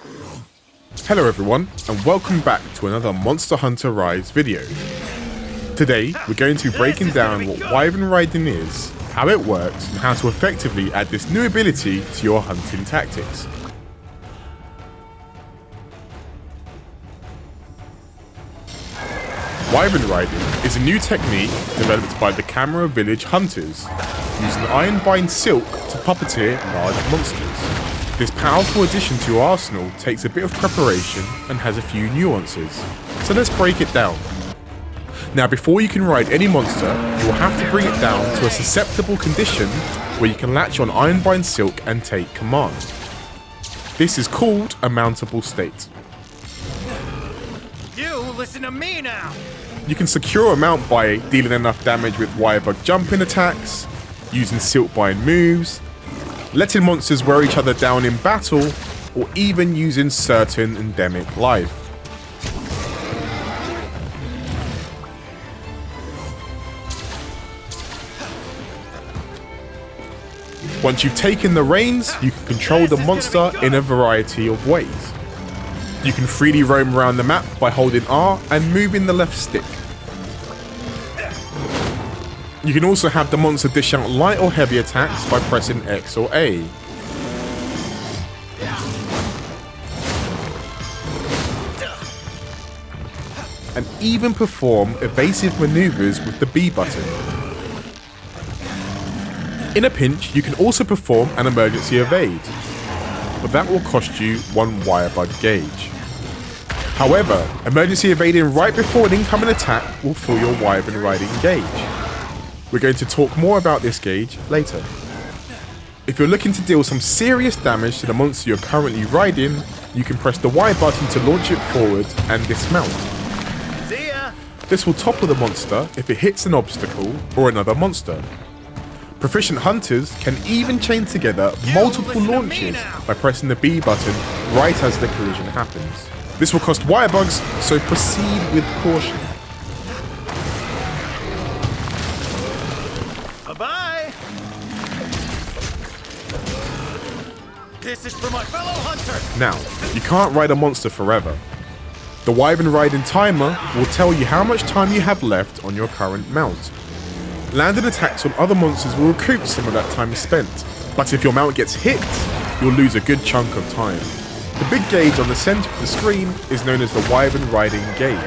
Hello everyone, and welcome back to another Monster Hunter Rise video. Today, we're going to be breaking down what Wyvern Riding is, how it works, and how to effectively add this new ability to your hunting tactics. Wyvern riding is a new technique developed by the Kamura Village Hunters, using Ironbind Silk to puppeteer large monsters. This powerful addition to your arsenal takes a bit of preparation and has a few nuances, so let's break it down. Now before you can ride any monster, you will have to bring it down to a susceptible condition where you can latch on Ironbind Silk and take command. This is called a mountable state. You listen to me now! You can secure a mount by dealing enough damage with Wirebug jumping attacks, using Silkbind moves, letting monsters wear each other down in battle, or even using certain endemic life. Once you've taken the reins, you can control the monster in a variety of ways. You can freely roam around the map by holding R and moving the left stick. You can also have the monster dish out light or heavy attacks by pressing X or A. And even perform evasive maneuvers with the B button. In a pinch, you can also perform an emergency evade, but that will cost you one Wirebug gauge. However, emergency evading right before an incoming attack will fill your Wyvern riding gauge. We're going to talk more about this gauge later. If you're looking to deal some serious damage to the monster you're currently riding, you can press the Y button to launch it forward and dismount. This will topple the monster if it hits an obstacle or another monster. Proficient hunters can even chain together multiple launches by pressing the B button right as the collision happens. This will cost wire bugs, so proceed with caution. This is for my fellow hunter! Now, you can't ride a monster forever. The Wyvern riding timer will tell you how much time you have left on your current mount. Landed attacks on other monsters will recoup some of that time spent, but if your mount gets hit, you'll lose a good chunk of time. The big gauge on the center of the screen is known as the Wyvern riding gauge.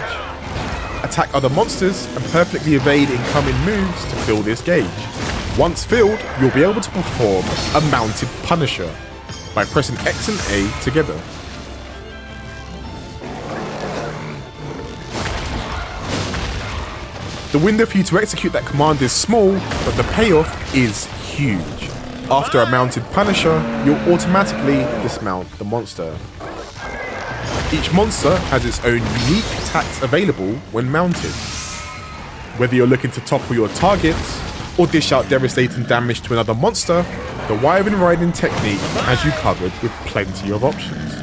Attack other monsters and perfectly evade incoming moves to fill this gauge. Once filled, you'll be able to perform a mounted Punisher by pressing X and A together. The window for you to execute that command is small, but the payoff is huge. After a mounted Punisher, you'll automatically dismount the monster. Each monster has its own unique attacks available when mounted. Whether you're looking to topple your targets, or dish out devastating damage to another monster, the Wyvern riding technique has you covered with plenty of options.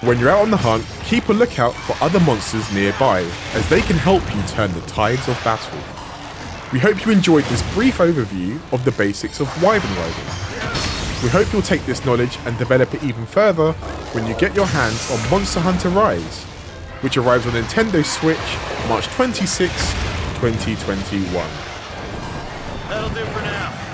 When you're out on the hunt, keep a lookout for other monsters nearby, as they can help you turn the tides of battle. We hope you enjoyed this brief overview of the basics of Wyvern riding. We hope you'll take this knowledge and develop it even further when you get your hands on Monster Hunter Rise, which arrives on Nintendo Switch March 26, 2021. That'll do for now.